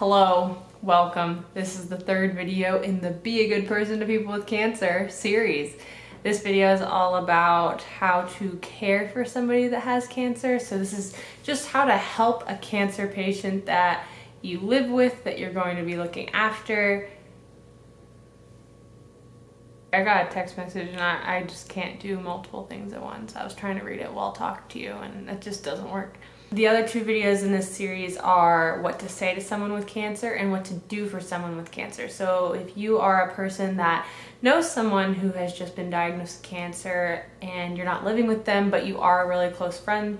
Hello, welcome. This is the third video in the Be a Good Person to People with Cancer series. This video is all about how to care for somebody that has cancer. So this is just how to help a cancer patient that you live with, that you're going to be looking after. I got a text message and I, I just can't do multiple things at once. I was trying to read it while talking to you and it just doesn't work. The other two videos in this series are what to say to someone with cancer and what to do for someone with cancer. So if you are a person that knows someone who has just been diagnosed with cancer and you're not living with them but you are a really close friend,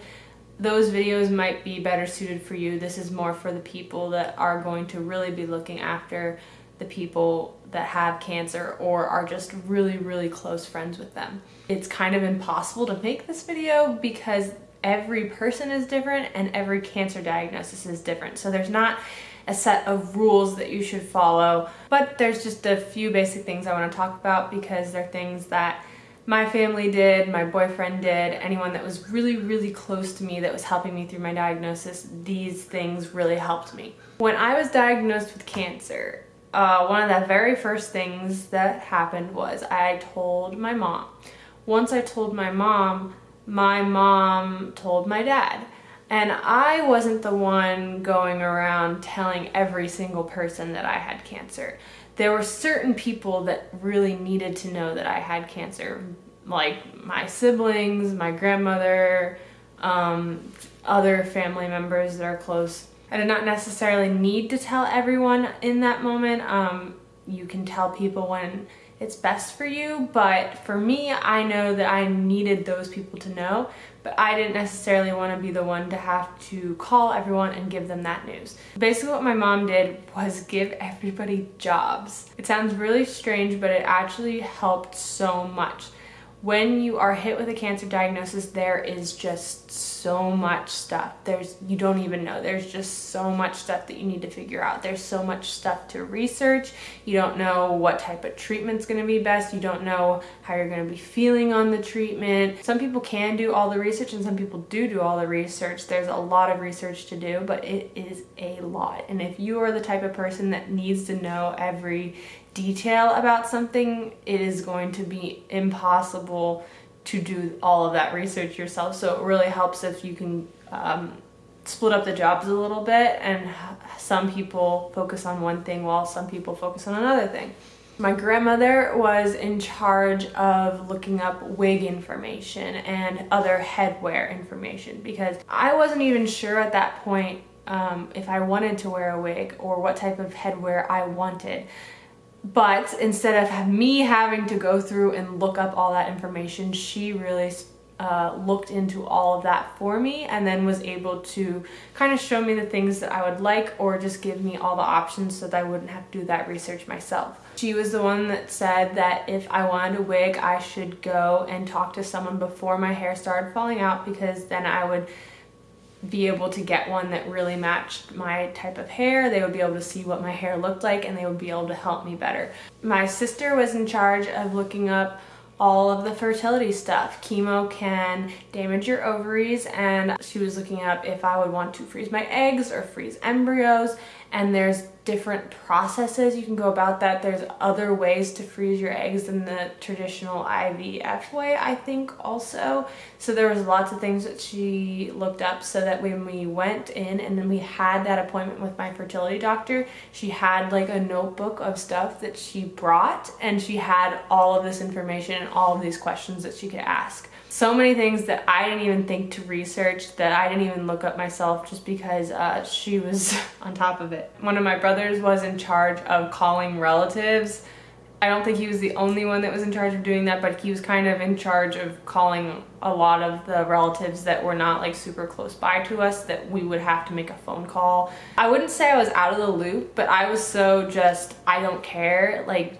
those videos might be better suited for you. This is more for the people that are going to really be looking after the people that have cancer or are just really, really close friends with them. It's kind of impossible to make this video because every person is different and every cancer diagnosis is different. So there's not a set of rules that you should follow, but there's just a few basic things I want to talk about because they're things that my family did, my boyfriend did, anyone that was really, really close to me that was helping me through my diagnosis, these things really helped me. When I was diagnosed with cancer, uh, one of the very first things that happened was I told my mom. Once I told my mom, my mom told my dad. And I wasn't the one going around telling every single person that I had cancer. There were certain people that really needed to know that I had cancer, like my siblings, my grandmother, um, other family members that are close. I did not necessarily need to tell everyone in that moment. Um, you can tell people when it's best for you, but for me, I know that I needed those people to know, but I didn't necessarily want to be the one to have to call everyone and give them that news. Basically what my mom did was give everybody jobs. It sounds really strange, but it actually helped so much when you are hit with a cancer diagnosis, there is just so much stuff. There's, you don't even know. There's just so much stuff that you need to figure out. There's so much stuff to research. You don't know what type of treatment's gonna be best. You don't know how you're gonna be feeling on the treatment. Some people can do all the research and some people do do all the research. There's a lot of research to do, but it is a lot. And if you are the type of person that needs to know every detail about something, it is going to be impossible to do all of that research yourself. So it really helps if you can um, split up the jobs a little bit and some people focus on one thing while some people focus on another thing. My grandmother was in charge of looking up wig information and other headwear information because I wasn't even sure at that point um, if I wanted to wear a wig or what type of headwear I wanted. But instead of me having to go through and look up all that information, she really uh, looked into all of that for me and then was able to kind of show me the things that I would like or just give me all the options so that I wouldn't have to do that research myself. She was the one that said that if I wanted a wig, I should go and talk to someone before my hair started falling out because then I would be able to get one that really matched my type of hair. They would be able to see what my hair looked like and they would be able to help me better. My sister was in charge of looking up all of the fertility stuff. Chemo can damage your ovaries and she was looking up if I would want to freeze my eggs or freeze embryos and there's different processes you can go about that. There's other ways to freeze your eggs than the traditional IVF way, I think also. So there was lots of things that she looked up so that when we went in and then we had that appointment with my fertility doctor, she had like a notebook of stuff that she brought and she had all of this information and all of these questions that she could ask so many things that I didn't even think to research that I didn't even look up myself just because uh, she was on top of it. One of my brothers was in charge of calling relatives. I don't think he was the only one that was in charge of doing that, but he was kind of in charge of calling a lot of the relatives that were not like super close by to us that we would have to make a phone call. I wouldn't say I was out of the loop, but I was so just, I don't care. Like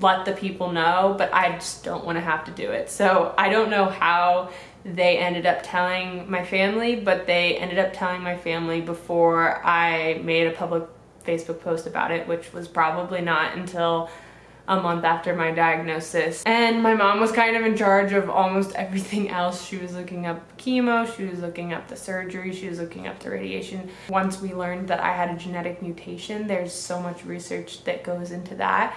let the people know, but I just don't want to have to do it. So I don't know how they ended up telling my family, but they ended up telling my family before I made a public Facebook post about it, which was probably not until a month after my diagnosis. And my mom was kind of in charge of almost everything else. She was looking up chemo, she was looking up the surgery, she was looking up the radiation. Once we learned that I had a genetic mutation, there's so much research that goes into that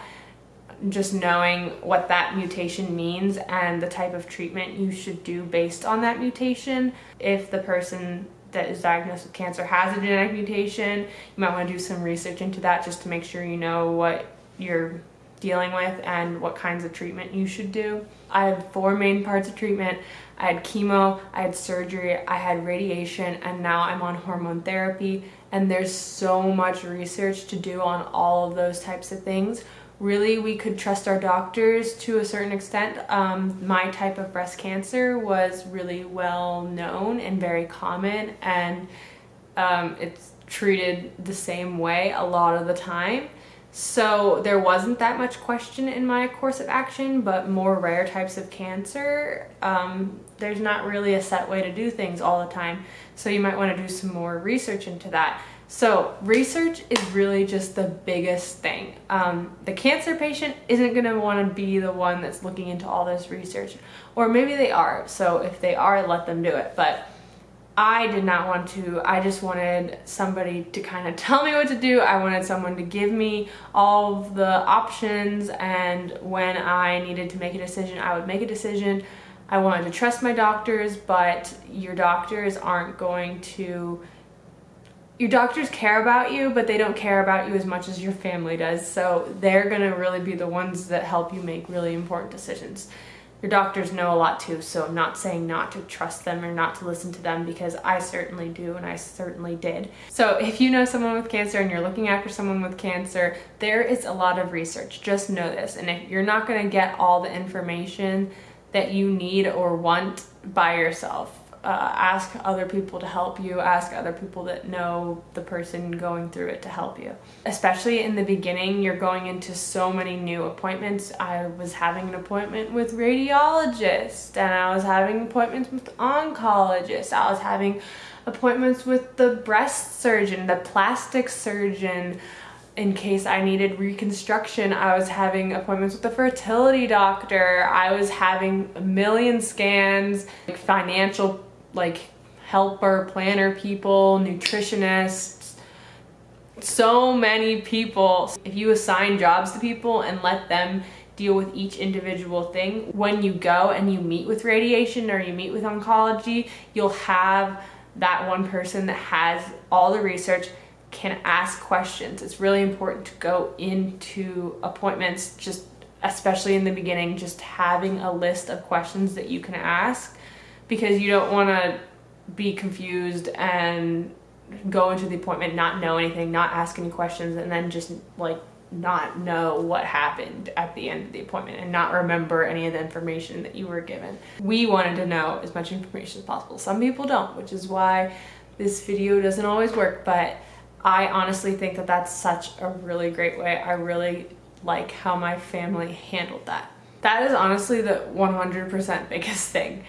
just knowing what that mutation means and the type of treatment you should do based on that mutation. If the person that is diagnosed with cancer has a genetic mutation, you might want to do some research into that just to make sure you know what you're dealing with and what kinds of treatment you should do. I had four main parts of treatment. I had chemo, I had surgery, I had radiation, and now I'm on hormone therapy. And there's so much research to do on all of those types of things. Really, we could trust our doctors to a certain extent. Um, my type of breast cancer was really well known and very common, and um, it's treated the same way a lot of the time. So there wasn't that much question in my course of action, but more rare types of cancer, um, there's not really a set way to do things all the time. So you might want to do some more research into that. So research is really just the biggest thing. Um, the cancer patient isn't going to want to be the one that's looking into all this research. Or maybe they are. So if they are, let them do it. But I did not want to. I just wanted somebody to kind of tell me what to do. I wanted someone to give me all the options and when I needed to make a decision, I would make a decision. I wanted to trust my doctors, but your doctors aren't going to your doctors care about you, but they don't care about you as much as your family does. So they're gonna really be the ones that help you make really important decisions your doctors know a lot too, so I'm not saying not to trust them or not to listen to them because I certainly do and I certainly did. So if you know someone with cancer and you're looking after someone with cancer, there is a lot of research, just know this. And if you're not gonna get all the information that you need or want by yourself, uh, ask other people to help you, ask other people that know the person going through it to help you. Especially in the beginning, you're going into so many new appointments. I was having an appointment with radiologists and I was having appointments with oncologists. I was having appointments with the breast surgeon, the plastic surgeon, in case I needed reconstruction. I was having appointments with the fertility doctor. I was having a million scans, like financial like helper, planner people, nutritionists, so many people. If you assign jobs to people and let them deal with each individual thing, when you go and you meet with radiation or you meet with oncology, you'll have that one person that has all the research can ask questions. It's really important to go into appointments just especially in the beginning just having a list of questions that you can ask because you don't want to be confused and go into the appointment not know anything not ask any questions and then just like not know what happened at the end of the appointment and not remember any of the information that you were given. We wanted to know as much information as possible. Some people don't, which is why this video doesn't always work, but I honestly think that that's such a really great way. I really like how my family handled that. That is honestly the 100% biggest thing.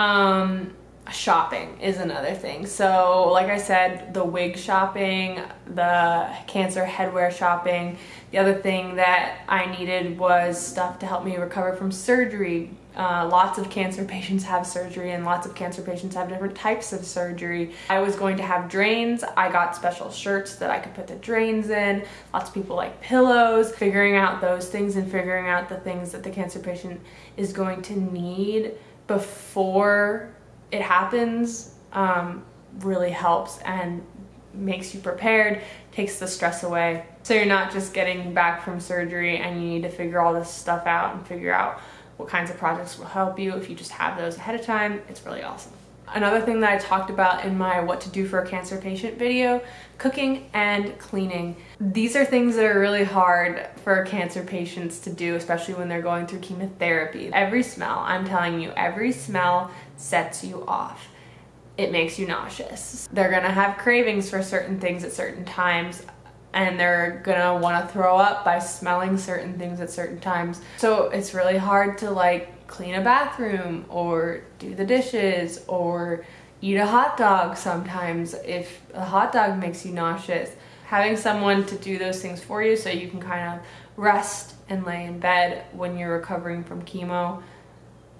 Um, shopping is another thing. So like I said, the wig shopping, the cancer headwear shopping. The other thing that I needed was stuff to help me recover from surgery. Uh, lots of cancer patients have surgery and lots of cancer patients have different types of surgery. I was going to have drains. I got special shirts that I could put the drains in. Lots of people like pillows. Figuring out those things and figuring out the things that the cancer patient is going to need before it happens um, really helps and makes you prepared, takes the stress away. So you're not just getting back from surgery and you need to figure all this stuff out and figure out what kinds of projects will help you. If you just have those ahead of time, it's really awesome. Another thing that I talked about in my what to do for a cancer patient video, cooking and cleaning. These are things that are really hard for cancer patients to do, especially when they're going through chemotherapy. Every smell, I'm telling you, every smell sets you off. It makes you nauseous. They're gonna have cravings for certain things at certain times and they're gonna wanna throw up by smelling certain things at certain times. So it's really hard to like clean a bathroom or do the dishes or eat a hot dog sometimes if a hot dog makes you nauseous. Having someone to do those things for you so you can kind of rest and lay in bed when you're recovering from chemo,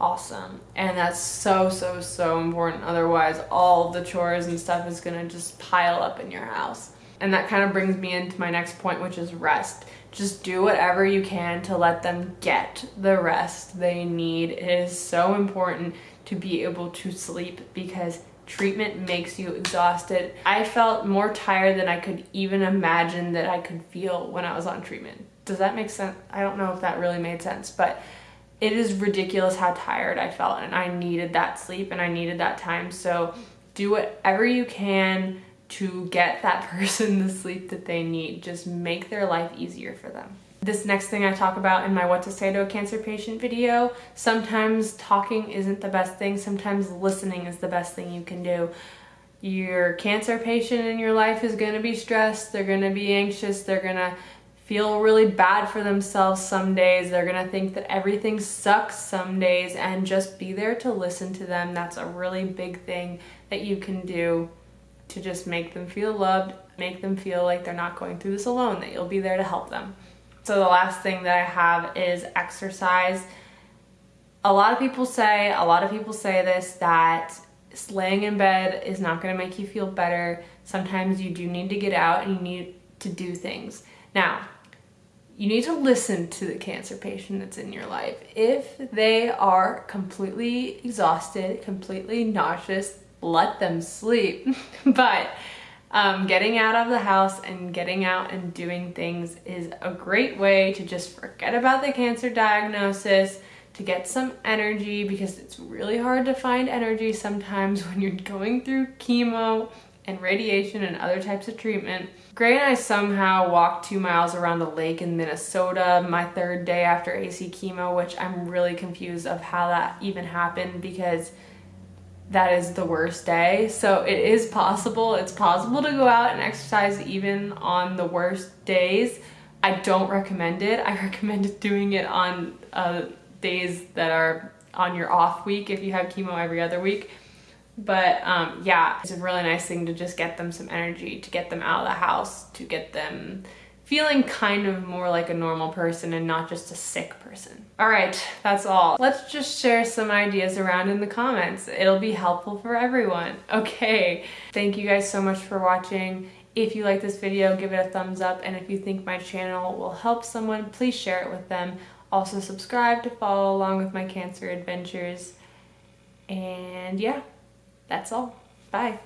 awesome. And that's so, so, so important. Otherwise, all the chores and stuff is gonna just pile up in your house. And that kind of brings me into my next point, which is rest. Just do whatever you can to let them get the rest they need. It is so important to be able to sleep because treatment makes you exhausted. I felt more tired than I could even imagine that I could feel when I was on treatment. Does that make sense? I don't know if that really made sense, but it is ridiculous how tired I felt and I needed that sleep and I needed that time. So do whatever you can to get that person the sleep that they need. Just make their life easier for them. This next thing I talk about in my what to say to a cancer patient video, sometimes talking isn't the best thing, sometimes listening is the best thing you can do. Your cancer patient in your life is gonna be stressed, they're gonna be anxious, they're gonna feel really bad for themselves some days. They're gonna think that everything sucks some days and just be there to listen to them. That's a really big thing that you can do to just make them feel loved, make them feel like they're not going through this alone, that you'll be there to help them. So the last thing that I have is exercise. A lot of people say, a lot of people say this, that laying in bed is not gonna make you feel better. Sometimes you do need to get out and you need to do things. Now, you need to listen to the cancer patient that's in your life. If they are completely exhausted, completely nauseous, let them sleep. but um, getting out of the house and getting out and doing things is a great way to just forget about the cancer diagnosis, to get some energy because it's really hard to find energy sometimes when you're going through chemo and radiation and other types of treatment. Gray and I somehow walked two miles around a lake in Minnesota my third day after AC chemo, which I'm really confused of how that even happened because that is the worst day. So it is possible. It's possible to go out and exercise even on the worst days. I don't recommend it. I recommend doing it on uh, days that are on your off week if you have chemo every other week but um, yeah, it's a really nice thing to just get them some energy, to get them out of the house, to get them feeling kind of more like a normal person and not just a sick person. All right, that's all. Let's just share some ideas around in the comments. It'll be helpful for everyone. Okay, thank you guys so much for watching. If you like this video, give it a thumbs up. And if you think my channel will help someone, please share it with them. Also subscribe to follow along with my cancer adventures. And yeah, that's all. Bye.